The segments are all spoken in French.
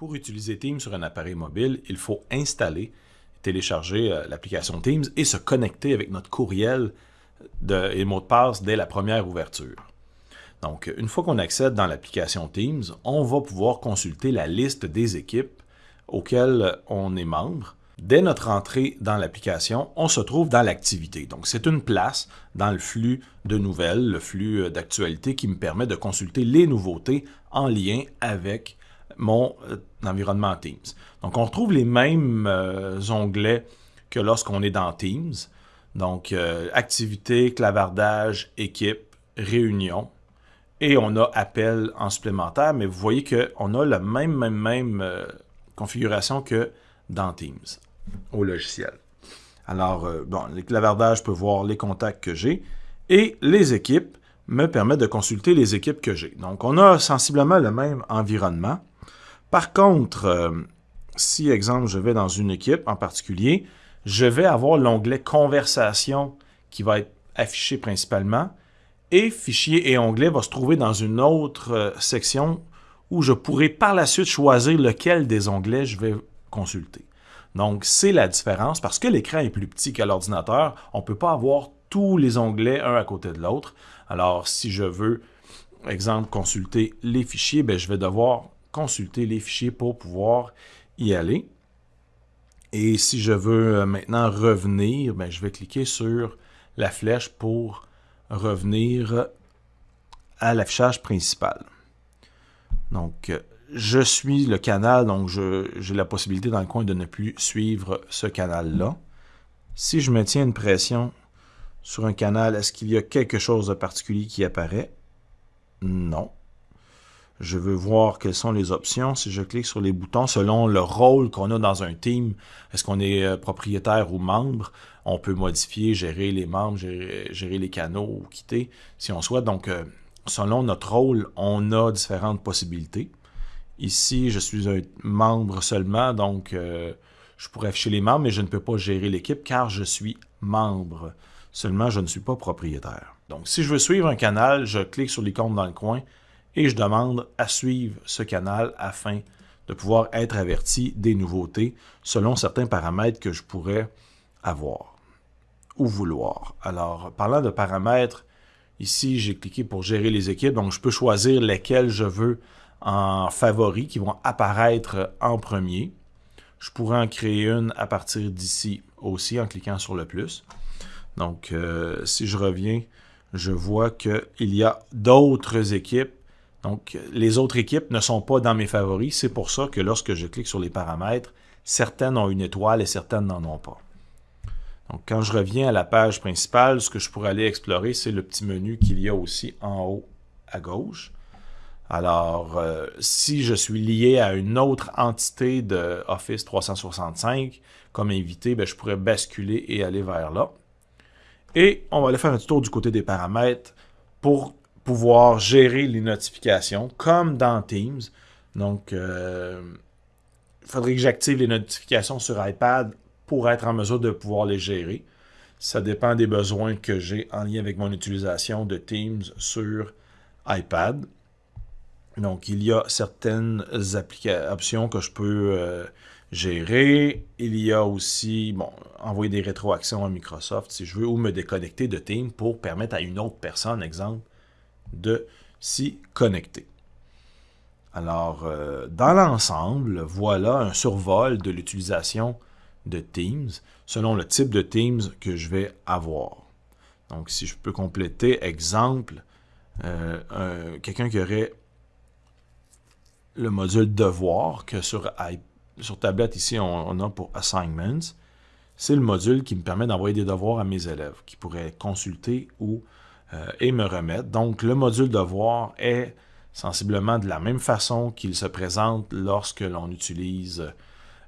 Pour utiliser Teams sur un appareil mobile, il faut installer, télécharger euh, l'application Teams et se connecter avec notre courriel de, et mot de passe dès la première ouverture. Donc, une fois qu'on accède dans l'application Teams, on va pouvoir consulter la liste des équipes auxquelles on est membre. Dès notre entrée dans l'application, on se trouve dans l'activité. Donc, c'est une place dans le flux de nouvelles, le flux euh, d'actualité qui me permet de consulter les nouveautés en lien avec mon euh, environnement Teams. Donc, on retrouve les mêmes euh, onglets que lorsqu'on est dans Teams. Donc, activité, clavardage, équipe, réunion. Et on a appel en supplémentaire, mais vous voyez qu'on a la même, même, même configuration que dans Teams au logiciel. Alors, euh, bon, les clavardages peuvent voir les contacts que j'ai et les équipes me permettent de consulter les équipes que j'ai. Donc, on a sensiblement le même environnement. Par contre, euh, si, exemple, je vais dans une équipe en particulier, je vais avoir l'onglet Conversation qui va être affiché principalement et Fichier et onglet va se trouver dans une autre euh, section où je pourrai par la suite choisir lequel des onglets je vais consulter. Donc, c'est la différence parce que l'écran est plus petit qu'à l'ordinateur. On ne peut pas avoir tous les onglets un à côté de l'autre. Alors, si je veux, exemple, consulter les fichiers, ben, je vais devoir consulter les fichiers pour pouvoir y aller. Et si je veux euh, maintenant revenir, ben, je vais cliquer sur la flèche pour revenir à l'affichage principal. Donc, euh, je suis le canal, donc j'ai la possibilité dans le coin de ne plus suivre ce canal-là. Si je maintiens une pression sur un canal, est-ce qu'il y a quelque chose de particulier qui apparaît? Non. Je veux voir quelles sont les options. Si je clique sur les boutons, selon le rôle qu'on a dans un team, est-ce qu'on est euh, propriétaire ou membre, on peut modifier, gérer les membres, gérer, les canaux ou quitter si on souhaite. Donc, euh, selon notre rôle, on a différentes possibilités. Ici, je suis un membre seulement, donc euh, je pourrais afficher les membres, mais je ne peux pas gérer l'équipe car je suis membre. Seulement, je ne suis pas propriétaire. Donc, si je veux suivre un canal, je clique sur l'icône dans le coin et je demande à suivre ce canal afin de pouvoir être averti des nouveautés selon certains paramètres que je pourrais avoir ou vouloir. Alors, parlant de paramètres, ici, j'ai cliqué pour gérer les équipes, donc je peux choisir lesquelles je veux en favoris qui vont apparaître en premier. Je pourrais en créer une à partir d'ici aussi en cliquant sur le plus. Donc, euh, si je reviens, je vois qu'il y a d'autres équipes. Donc, les autres équipes ne sont pas dans mes favoris. C'est pour ça que lorsque je clique sur les paramètres, certaines ont une étoile et certaines n'en ont pas. Donc, quand je reviens à la page principale, ce que je pourrais aller explorer, c'est le petit menu qu'il y a aussi en haut à gauche. Alors, euh, si je suis lié à une autre entité de Office 365 comme invité, ben, je pourrais basculer et aller vers là. Et on va aller faire un tour du côté des paramètres pour pouvoir gérer les notifications comme dans Teams. Donc, euh, il faudrait que j'active les notifications sur iPad pour être en mesure de pouvoir les gérer. Ça dépend des besoins que j'ai en lien avec mon utilisation de Teams sur iPad. Donc, il y a certaines options que je peux euh, gérer. Il y a aussi, bon, envoyer des rétroactions à Microsoft si je veux, ou me déconnecter de Teams pour permettre à une autre personne, exemple, de s'y connecter. Alors, euh, dans l'ensemble, voilà un survol de l'utilisation de Teams selon le type de Teams que je vais avoir. Donc, si je peux compléter, exemple, euh, quelqu'un qui aurait le module devoir que sur, sur tablette ici on, a pour assignments. C'est le module qui me permet d'envoyer des devoirs à mes élèves qui pourraient consulter ou euh, et me remettre. Donc le module devoir est sensiblement de la même façon qu'il se présente lorsque l'on utilise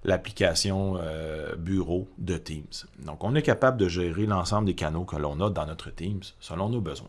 l'application euh, bureau de Teams. Donc on est capable de gérer l'ensemble des canaux que l'on a dans notre Teams selon nos besoins.